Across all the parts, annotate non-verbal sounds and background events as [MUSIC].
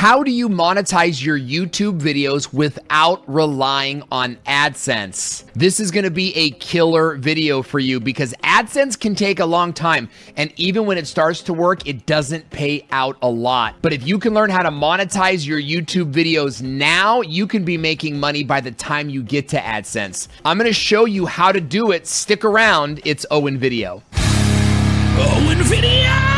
how do you monetize your YouTube videos without relying on AdSense? This is going to be a killer video for you because AdSense can take a long time. And even when it starts to work, it doesn't pay out a lot. But if you can learn how to monetize your YouTube videos now, you can be making money by the time you get to AdSense. I'm going to show you how to do it. Stick around. It's Owen Video. Owen Video!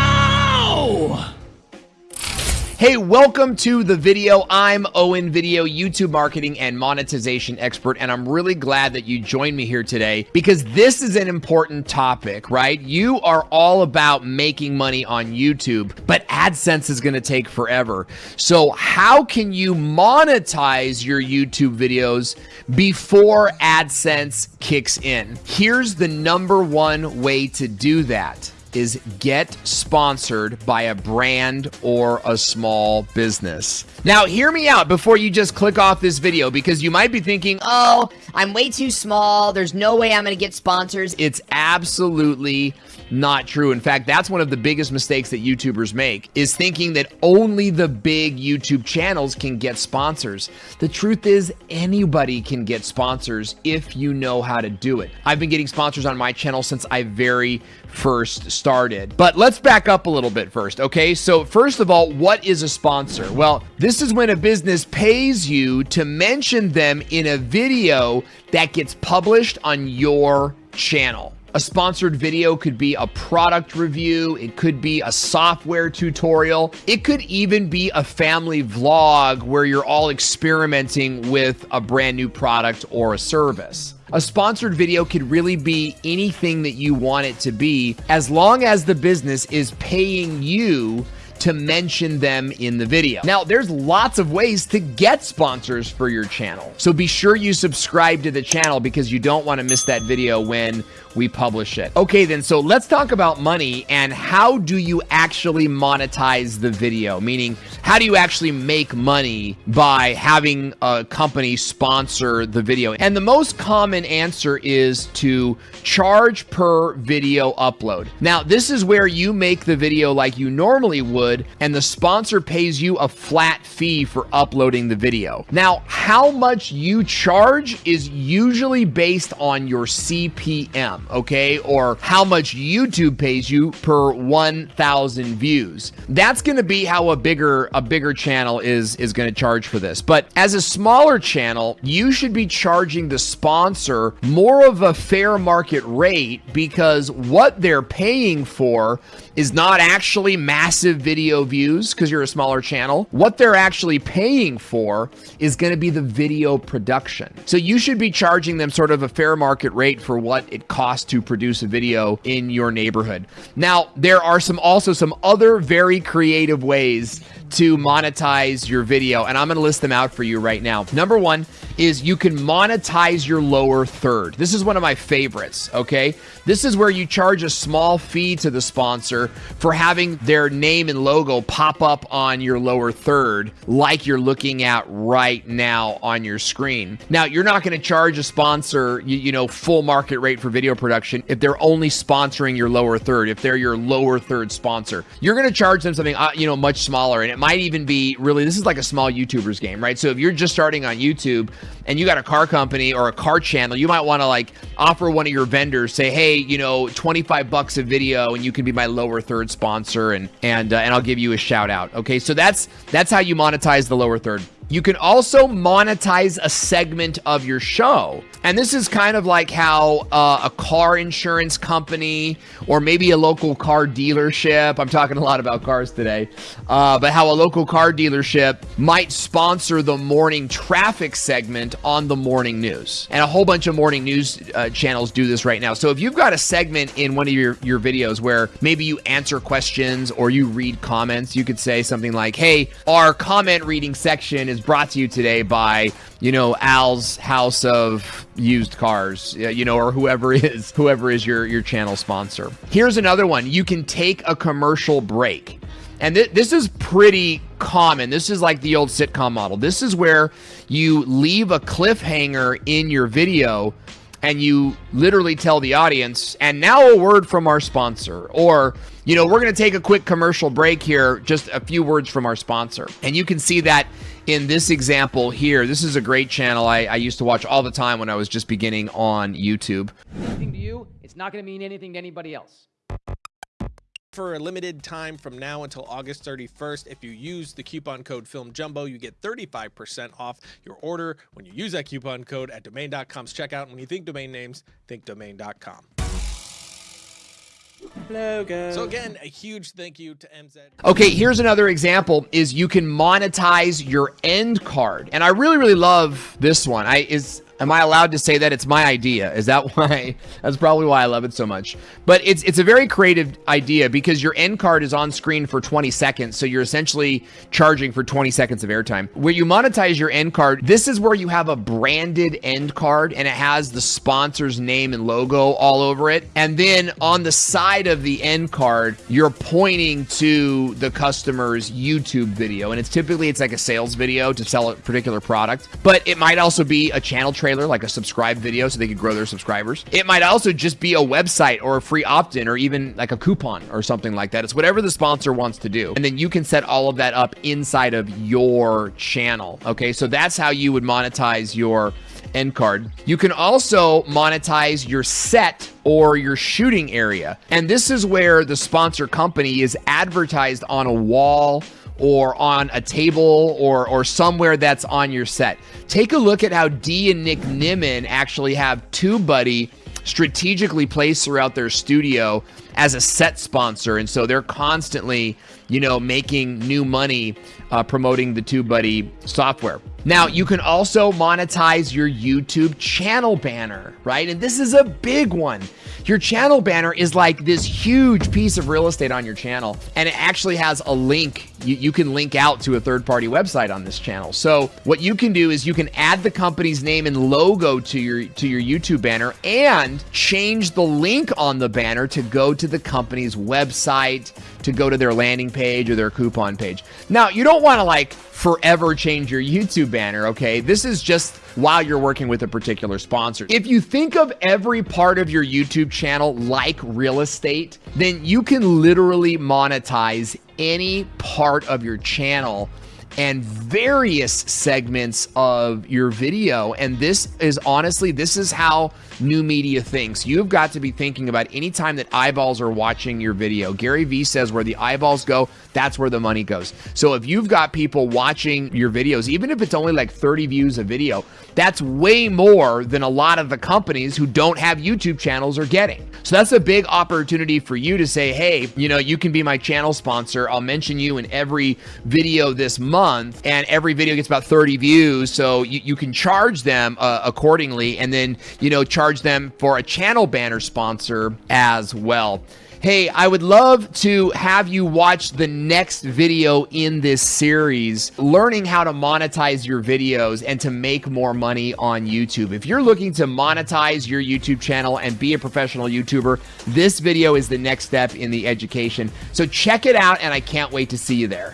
Hey, welcome to the video. I'm Owen Video, YouTube marketing and monetization expert, and I'm really glad that you joined me here today because this is an important topic, right? You are all about making money on YouTube, but AdSense is going to take forever. So, how can you monetize your YouTube videos before AdSense kicks in? Here's the number one way to do that is get sponsored by a brand or a small business. Now, hear me out before you just click off this video because you might be thinking, oh, I'm way too small. There's no way I'm going to get sponsors. It's absolutely not true. In fact, that's one of the biggest mistakes that YouTubers make is thinking that only the big YouTube channels can get sponsors. The truth is anybody can get sponsors if you know how to do it. I've been getting sponsors on my channel since I very first started. But let's back up a little bit first, okay? So first of all, what is a sponsor? Well, this is when a business pays you to mention them in a video that gets published on your channel. A sponsored video could be a product review, it could be a software tutorial, it could even be a family vlog where you're all experimenting with a brand new product or a service. A sponsored video could really be anything that you want it to be as long as the business is paying you to mention them in the video. Now, there's lots of ways to get sponsors for your channel. So be sure you subscribe to the channel because you don't want to miss that video when we publish it. Okay, then, so let's talk about money and how do you actually monetize the video? Meaning, how do you actually make money by having a company sponsor the video? And the most common answer is to charge per video upload. Now, this is where you make the video like you normally would and the sponsor pays you a flat fee for uploading the video. Now, how much you charge is usually based on your CPM, okay? Or how much YouTube pays you per 1,000 views. That's going to be how a bigger a bigger channel is is going to charge for this. But as a smaller channel, you should be charging the sponsor more of a fair market rate because what they're paying for is not actually massive video views because you're a smaller channel. What they're actually paying for is going to be the video production. So you should be charging them sort of a fair market rate for what it costs to produce a video in your neighborhood. Now, there are some also some other very creative ways to monetize your video, and I'm going to list them out for you right now. Number one is you can monetize your lower third. This is one of my favorites, okay? This is where you charge a small fee to the sponsor for having their name and logo pop up on your lower third, like you're looking at right now on your screen. Now, you're not going to charge a sponsor, you, you know, full market rate for video production if they're only sponsoring your lower third, if they're your lower third sponsor. You're going to charge them something, uh, you know, much smaller, and it might even be really, this is like a small YouTuber's game, right? So if you're just starting on YouTube and you got a car company or a car channel, you might want to like offer one of your vendors, say, hey, you know, 25 bucks a video and you can be my lower third sponsor and, and, uh, and I'll give you a shout out. Okay. So that's, that's how you monetize the lower third. You can also monetize a segment of your show. And this is kind of like how uh, a car insurance company or maybe a local car dealership, I'm talking a lot about cars today, uh, but how a local car dealership might sponsor the morning traffic segment on the morning news. And a whole bunch of morning news uh, channels do this right now. So if you've got a segment in one of your, your videos where maybe you answer questions or you read comments, you could say something like, hey, our comment reading section is brought to you today by, you know, Al's House of Used Cars, uh, you know, or whoever [LAUGHS] is whoever is your your channel sponsor. Here's another one. You can take a commercial break. And th this is pretty common. This is like the old sitcom model. This is where you leave a cliffhanger in your video and you literally tell the audience, and now a word from our sponsor, or you know, we're going to take a quick commercial break here, just a few words from our sponsor. And you can see that in this example here. This is a great channel I, I used to watch all the time when I was just beginning on YouTube. Anything to you, it's not going to mean anything to anybody else. For a limited time from now until August 31st, if you use the coupon code FilmJumbo, you get 35% off your order when you use that coupon code at domain.com's checkout. And when you think domain names, think domain.com. Logo. So again, a huge thank you to MZ. Okay, here's another example is you can monetize your end card. And I really, really love this one. I is Am I allowed to say that it's my idea? Is that [LAUGHS] why? That's probably why I love it so much. But it's it's a very creative idea because your end card is on screen for 20 seconds, so you're essentially charging for 20 seconds of airtime. Where you monetize your end card, this is where you have a branded end card and it has the sponsor's name and logo all over it. And then on the side of the end card, you're pointing to the customer's YouTube video. And it's typically it's like a sales video to sell a particular product, but it might also be a channel trailer like a subscribe video so they could grow their subscribers. It might also just be a website or a free opt-in or even like a coupon or something like that. It's whatever the sponsor wants to do. And then you can set all of that up inside of your channel. Okay, so that's how you would monetize your end card. You can also monetize your set or your shooting area. And this is where the sponsor company is advertised on a wall or on a table or or somewhere that's on your set. Take a look at how Dee and Nick Nimmin actually have TubeBuddy strategically placed throughout their studio as a set sponsor, and so they're constantly, you know, making new money uh, promoting the TubeBuddy software. Now, you can also monetize your YouTube channel banner, right? And this is a big one. Your channel banner is like this huge piece of real estate on your channel, and it actually has a link. You, you can link out to a third party website on this channel. So, what you can do is you can add the company's name and logo to your to your YouTube banner and change the link on the banner to go to the company's website, to go to their landing page or their coupon page. Now, you don't want to like forever change your YouTube banner, okay? This is just while you're working with a particular sponsor. If you think of every part of your YouTube channel like real estate, then you can literally monetize any part of your channel and various segments of your video. And this is honestly, this is how new media thinks. You've got to be thinking about any time that eyeballs are watching your video. Gary Vee says where the eyeballs go, that's where the money goes. So if you've got people watching your videos, even if it's only like 30 views a video, that's way more than a lot of the companies who don't have YouTube channels are getting. So that's a big opportunity for you to say, hey, you know, you can be my channel sponsor. I'll mention you in every video this month, and every video gets about 30 views. So you, you can charge them uh, accordingly, and then, you know, charge them for a channel banner sponsor as well. Hey, I would love to have you watch the next video in this series, learning how to monetize your videos and to make more money on YouTube. If you're looking to monetize your YouTube channel and be a professional YouTuber, this video is the next step in the education. So check it out, and I can't wait to see you there.